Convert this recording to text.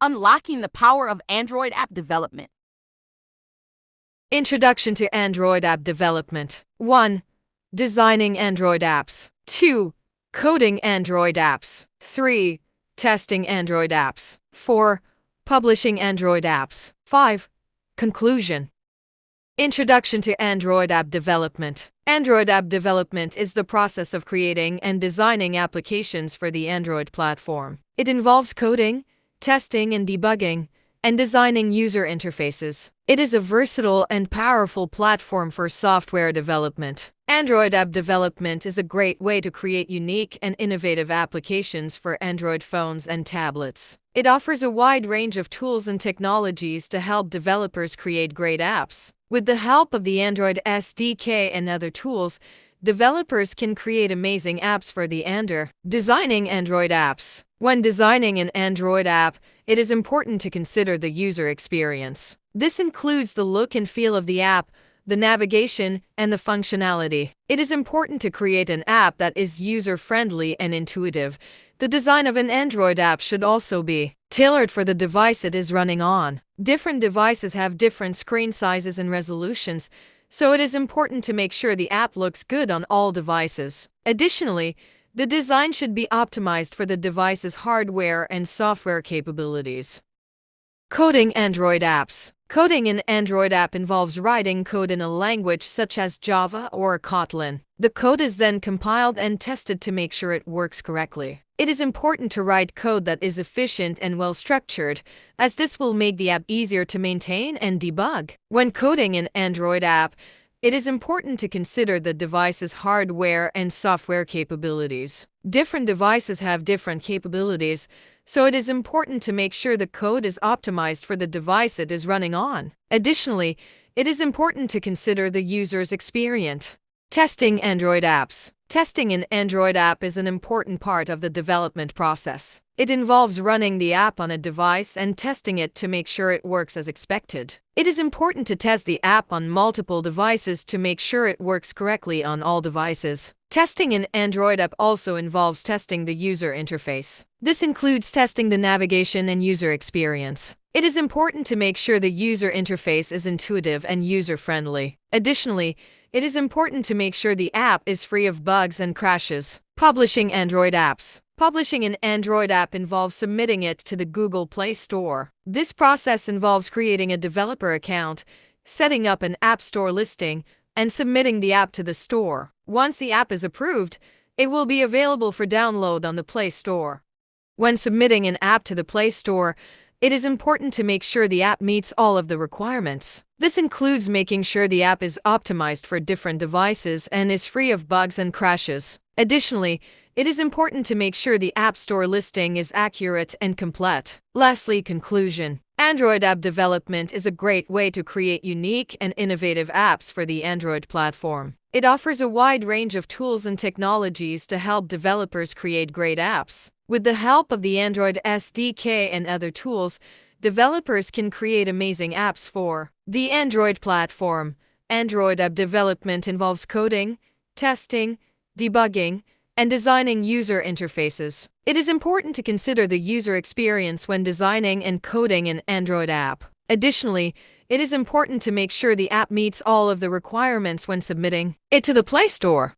unlocking the power of Android app development. Introduction to Android app development 1. Designing Android apps. 2. Coding Android apps. 3. Testing Android apps. 4. Publishing Android apps. 5. Conclusion Introduction to Android app development. Android app development is the process of creating and designing applications for the Android platform. It involves coding, testing and debugging, and designing user interfaces. It is a versatile and powerful platform for software development. Android app development is a great way to create unique and innovative applications for Android phones and tablets. It offers a wide range of tools and technologies to help developers create great apps. With the help of the Android SDK and other tools, developers can create amazing apps for the Android. Designing Android apps. When designing an Android app, it is important to consider the user experience. This includes the look and feel of the app, the navigation, and the functionality. It is important to create an app that is user-friendly and intuitive. The design of an Android app should also be tailored for the device it is running on. Different devices have different screen sizes and resolutions, so it is important to make sure the app looks good on all devices. Additionally, the design should be optimized for the device's hardware and software capabilities. Coding Android apps. Coding an Android app involves writing code in a language such as Java or Kotlin. The code is then compiled and tested to make sure it works correctly. It is important to write code that is efficient and well structured, as this will make the app easier to maintain and debug. When coding an Android app, it is important to consider the device's hardware and software capabilities. Different devices have different capabilities, so it is important to make sure the code is optimized for the device it is running on. Additionally, it is important to consider the user's experience. Testing Android apps. Testing an Android app is an important part of the development process. It involves running the app on a device and testing it to make sure it works as expected. It is important to test the app on multiple devices to make sure it works correctly on all devices. Testing an Android app also involves testing the user interface. This includes testing the navigation and user experience. It is important to make sure the user interface is intuitive and user-friendly. Additionally, it is important to make sure the app is free of bugs and crashes. Publishing Android apps. Publishing an Android app involves submitting it to the Google Play Store. This process involves creating a developer account, setting up an App Store listing, and submitting the app to the store. Once the app is approved, it will be available for download on the Play Store. When submitting an app to the Play Store, it is important to make sure the app meets all of the requirements. This includes making sure the app is optimized for different devices and is free of bugs and crashes. Additionally, it is important to make sure the App Store listing is accurate and complete. Lastly, conclusion. Android app development is a great way to create unique and innovative apps for the Android platform. It offers a wide range of tools and technologies to help developers create great apps. With the help of the Android SDK and other tools, developers can create amazing apps for the Android platform. Android app development involves coding, testing, debugging, and designing user interfaces. It is important to consider the user experience when designing and coding an Android app. Additionally, it is important to make sure the app meets all of the requirements when submitting it to the Play Store.